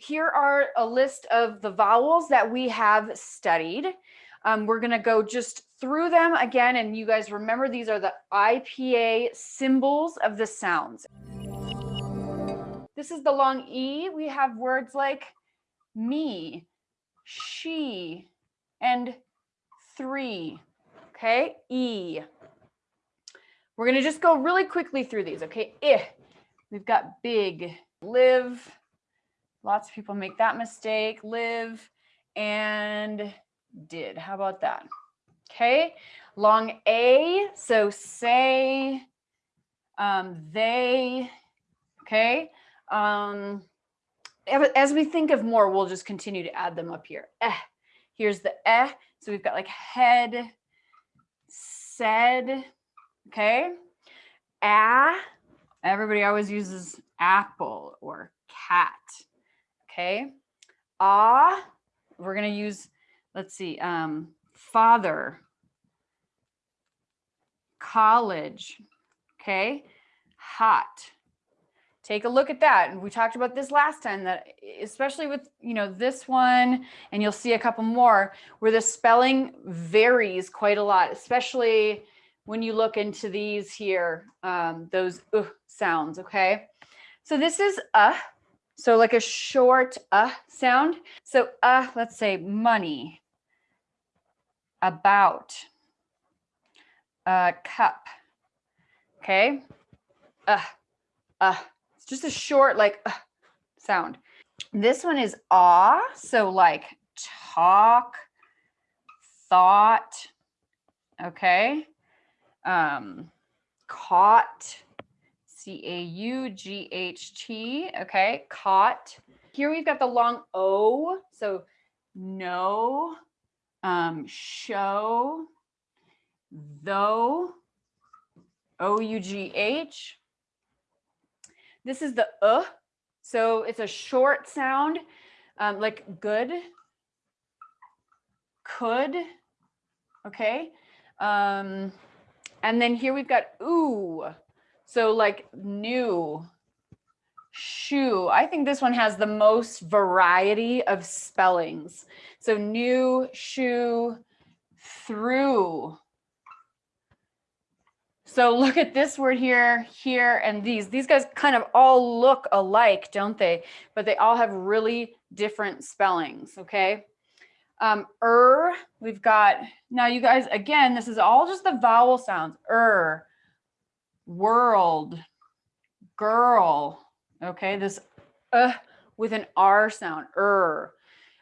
here are a list of the vowels that we have studied. Um, we're going to go just through them again. And you guys remember these are the IPA symbols of the sounds. This is the long E. We have words like me, she, and three. Okay, E. We're going to just go really quickly through these. Okay, I. We've got big, live. Lots of people make that mistake. Live and did. How about that? Okay, long A, so say, um, they, okay. Um, as we think of more, we'll just continue to add them up here. Eh, here's the eh, so we've got like head, said, okay. Ah, everybody always uses apple or cat, okay. Ah, we're gonna use let's see, um, father, college, okay, hot. Take a look at that. And we talked about this last time that especially with, you know, this one, and you'll see a couple more where the spelling varies quite a lot, especially when you look into these here, um, those uh sounds, okay? So this is uh, so like a short uh sound. So uh, let's say money, about, uh, cup. Okay. Uh, uh, it's just a short like uh, sound. This one is ah, so like talk, thought. Okay. Um, caught, C-A-U-G-H-T. Okay, caught. Here we've got the long O, so no, um, show, though, O-U-G-H. This is the uh, so it's a short sound, um, like good, could, okay? Um, and then here we've got ooh, so like new, shoe. I think this one has the most variety of spellings. So new, shoe, through. So look at this word here, here, and these. These guys kind of all look alike, don't they? But they all have really different spellings, okay? Um, er, we've got, now you guys, again, this is all just the vowel sounds. Er, world, girl, Okay, this uh with an R sound, er.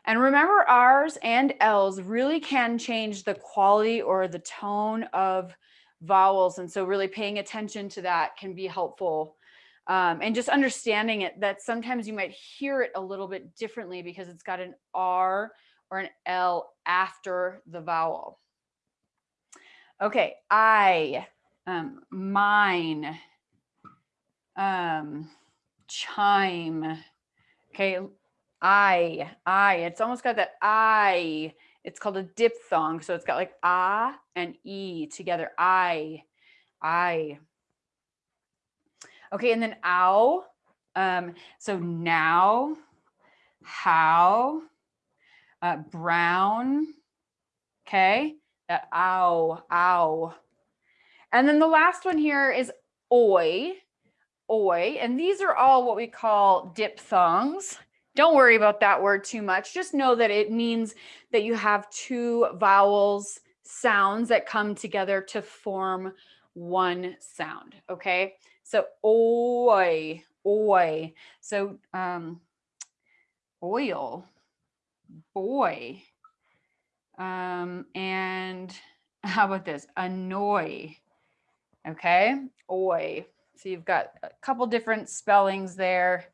And remember R's and L's really can change the quality or the tone of vowels. And so really paying attention to that can be helpful. Um, and just understanding it that sometimes you might hear it a little bit differently because it's got an R or an L after the vowel. Okay, I, um, mine, um, chime. Okay, I, I, it's almost got that I. It's called a diphthong. So it's got like ah and e together. I, I. Okay, and then ow. Um, so now, how, uh, brown. Okay, that ow, ow. And then the last one here is oi oi, and these are all what we call diphthongs. Don't worry about that word too much. Just know that it means that you have two vowels sounds that come together to form one sound. Okay, so oi, oi. So um, oil, boy, um, and how about this? Annoy. Okay, oi. So you've got a couple different spellings there.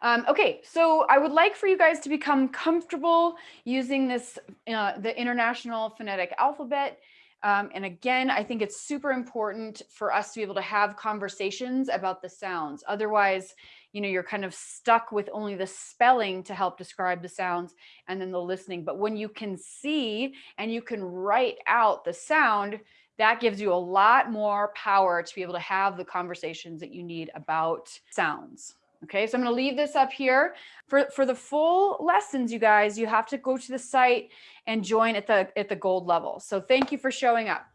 Um, okay, so I would like for you guys to become comfortable using this, uh, the International Phonetic Alphabet. Um, and again, I think it's super important for us to be able to have conversations about the sounds. Otherwise, you know, you're kind of stuck with only the spelling to help describe the sounds and then the listening. But when you can see and you can write out the sound, that gives you a lot more power to be able to have the conversations that you need about sounds. Okay, so I'm going to leave this up here. For, for the full lessons, you guys, you have to go to the site and join at the, at the gold level. So thank you for showing up.